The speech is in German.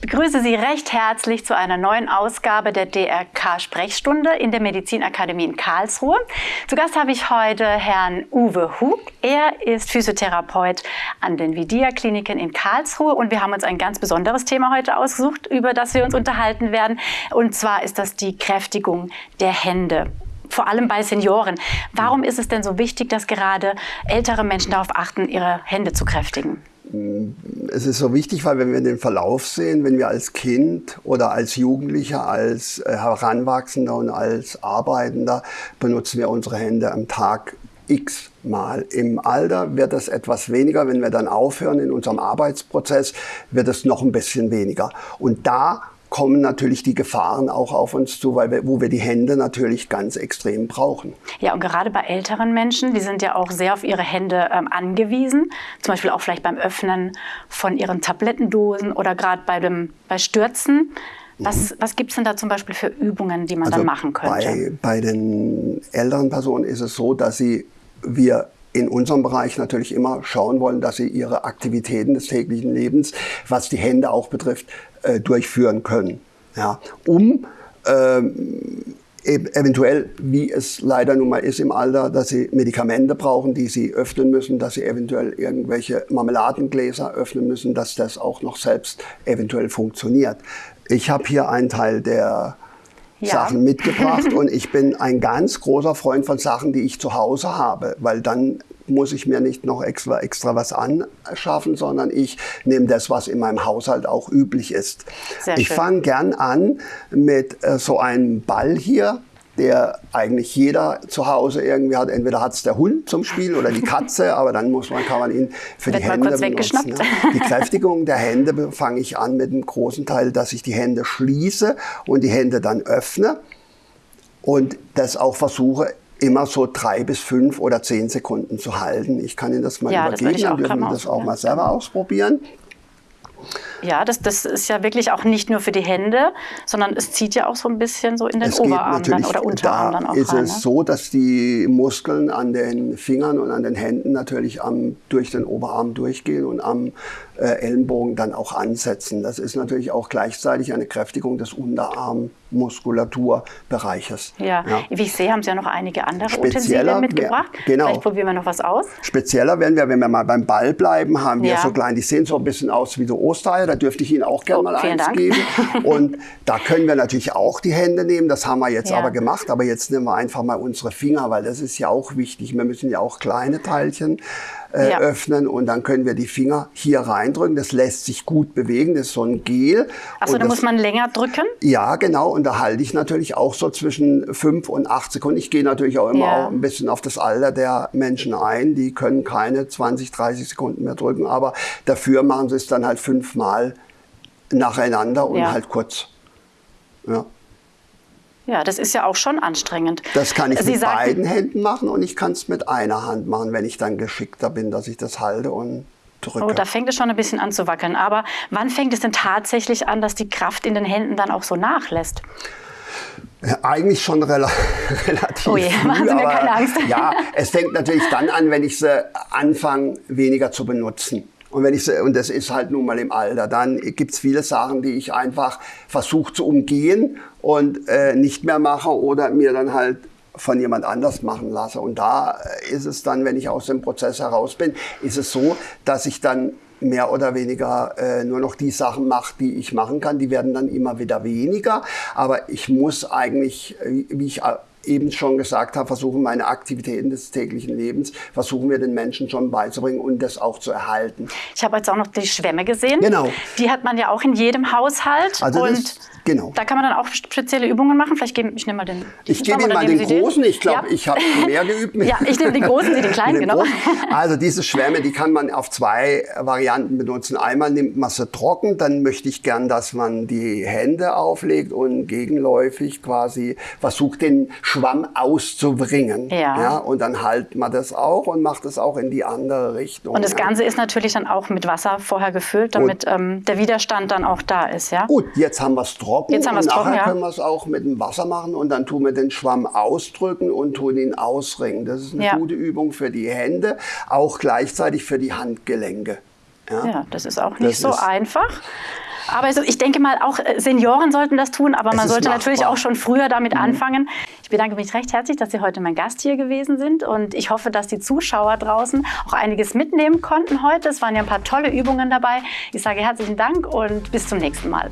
Ich begrüße Sie recht herzlich zu einer neuen Ausgabe der DRK-Sprechstunde in der Medizinakademie in Karlsruhe. Zu Gast habe ich heute Herrn Uwe Hug. Er ist Physiotherapeut an den Vidia-Kliniken in Karlsruhe und wir haben uns ein ganz besonderes Thema heute ausgesucht, über das wir uns unterhalten werden. Und zwar ist das die Kräftigung der Hände vor allem bei Senioren. Warum ist es denn so wichtig, dass gerade ältere Menschen darauf achten, ihre Hände zu kräftigen? Es ist so wichtig, weil wenn wir den Verlauf sehen, wenn wir als Kind oder als Jugendlicher, als äh, Heranwachsender und als Arbeitender benutzen wir unsere Hände am Tag x Mal. Im Alter wird es etwas weniger. Wenn wir dann aufhören in unserem Arbeitsprozess, wird es noch ein bisschen weniger. Und da kommen natürlich die Gefahren auch auf uns zu, weil wir, wo wir die Hände natürlich ganz extrem brauchen. Ja, und gerade bei älteren Menschen, die sind ja auch sehr auf ihre Hände ähm, angewiesen, zum Beispiel auch vielleicht beim Öffnen von ihren Tablettendosen oder gerade bei, dem, bei Stürzen. Was, mhm. was gibt es denn da zum Beispiel für Übungen, die man also dann machen könnte? Bei, bei den älteren Personen ist es so, dass sie, wir in unserem Bereich natürlich immer schauen wollen, dass sie ihre Aktivitäten des täglichen Lebens, was die Hände auch betrifft, äh, durchführen können. Ja, um ähm, eventuell, wie es leider nun mal ist im Alter, dass sie Medikamente brauchen, die sie öffnen müssen, dass sie eventuell irgendwelche Marmeladengläser öffnen müssen, dass das auch noch selbst eventuell funktioniert. Ich habe hier einen Teil der ja. Sachen mitgebracht und ich bin ein ganz großer Freund von Sachen, die ich zu Hause habe, weil dann muss ich mir nicht noch extra, extra was anschaffen, sondern ich nehme das, was in meinem Haushalt auch üblich ist. Sehr ich fange gern an mit äh, so einem Ball hier der eigentlich jeder zu Hause irgendwie hat. Entweder hat es der Hund zum Spiel oder die Katze, aber dann muss man, kann man ihn für Wird die Hände benutzen. Ne? Die Kräftigung der Hände fange ich an mit einem großen Teil, dass ich die Hände schließe und die Hände dann öffne und das auch versuche immer so drei bis fünf oder zehn Sekunden zu halten. Ich kann Ihnen das mal ja, übergeben, dann dürfen wir das auch mal selber ausprobieren. Ja, das, das ist ja wirklich auch nicht nur für die Hände, sondern es zieht ja auch so ein bisschen so in den es Oberarm dann oder Unterarm da dann auch ist rein. Es ne? so, dass die Muskeln an den Fingern und an den Händen natürlich am, durch den Oberarm durchgehen und am äh, Ellenbogen dann auch ansetzen. Das ist natürlich auch gleichzeitig eine Kräftigung des Unterarmmuskulaturbereiches. Ja. ja. wie ich sehe, haben Sie ja noch einige andere Utensilien mitgebracht. Wär, genau. Vielleicht probieren wir noch was aus. Spezieller werden wir, wenn wir mal beim Ball bleiben, haben wir ja. so klein, die sehen so ein bisschen aus wie so Ostereier. Da dürfte ich Ihnen auch gerne oh, mal eins Dank. geben. Und da können wir natürlich auch die Hände nehmen. Das haben wir jetzt ja. aber gemacht. Aber jetzt nehmen wir einfach mal unsere Finger, weil das ist ja auch wichtig. Wir müssen ja auch kleine Teilchen äh, ja. öffnen und dann können wir die Finger hier reindrücken. Das lässt sich gut bewegen, das ist so ein Gel. Achso, da muss man länger drücken? Ja, genau. Und da halte ich natürlich auch so zwischen fünf und acht Sekunden. Ich gehe natürlich auch immer ja. auch ein bisschen auf das Alter der Menschen ein. Die können keine 20, 30 Sekunden mehr drücken, aber dafür machen sie es dann halt fünfmal nacheinander und ja. halt kurz. Ja. Ja, das ist ja auch schon anstrengend. Das kann ich Sie mit sagten, beiden Händen machen und ich kann es mit einer Hand machen, wenn ich dann geschickter bin, dass ich das halte und drücke. Oh, da fängt es schon ein bisschen an zu wackeln. Aber wann fängt es denn tatsächlich an, dass die Kraft in den Händen dann auch so nachlässt? Ja, eigentlich schon rela relativ. Oh je, machen Sie mir keine Angst. Ja, es fängt natürlich dann an, wenn ich sie anfange, weniger zu benutzen. Und wenn ich und das ist halt nun mal im Alter, dann gibt es viele Sachen, die ich einfach versuche zu umgehen und äh, nicht mehr mache oder mir dann halt von jemand anders machen lasse. Und da ist es dann, wenn ich aus dem Prozess heraus bin, ist es so, dass ich dann mehr oder weniger äh, nur noch die Sachen mache, die ich machen kann. Die werden dann immer wieder weniger. Aber ich muss eigentlich, äh, wie ich eben schon gesagt habe, versuchen meine Aktivitäten des täglichen Lebens, versuchen wir den Menschen schon beizubringen und das auch zu erhalten. Ich habe jetzt auch noch die Schwämme gesehen. Genau. Die hat man ja auch in jedem Haushalt. Also und Genau. Da kann man dann auch spezielle Übungen machen. Vielleicht gebe ich nehme mal den. Ich gebe Ihnen mal den großen. Ich glaube, ja. ich habe mehr geübt. ja, ich nehme den großen, Sie den kleinen, genau. Großen. Also diese Schwämme, die kann man auf zwei Varianten benutzen. Einmal nimmt man sie trocken, dann möchte ich gern, dass man die Hände auflegt und gegenläufig quasi versucht, den Schwamm auszubringen. Ja. ja. Und dann halt man das auch und macht es auch in die andere Richtung. Und das Ganze ist natürlich dann auch mit Wasser vorher gefüllt, damit ähm, der Widerstand dann auch da ist. Ja? Gut, jetzt haben wir es trocken. Jetzt haben wir es trocken, ja. können wir es auch mit dem Wasser machen und dann tun wir den Schwamm ausdrücken und tun ihn ausringen. Das ist eine ja. gute Übung für die Hände, auch gleichzeitig für die Handgelenke. Ja, ja das ist auch nicht das so einfach. Aber ich denke mal, auch äh, Senioren sollten das tun, aber es man sollte machbar. natürlich auch schon früher damit mhm. anfangen. Ich bedanke mich recht herzlich, dass Sie heute mein Gast hier gewesen sind und ich hoffe, dass die Zuschauer draußen auch einiges mitnehmen konnten heute. Es waren ja ein paar tolle Übungen dabei. Ich sage herzlichen Dank und bis zum nächsten Mal.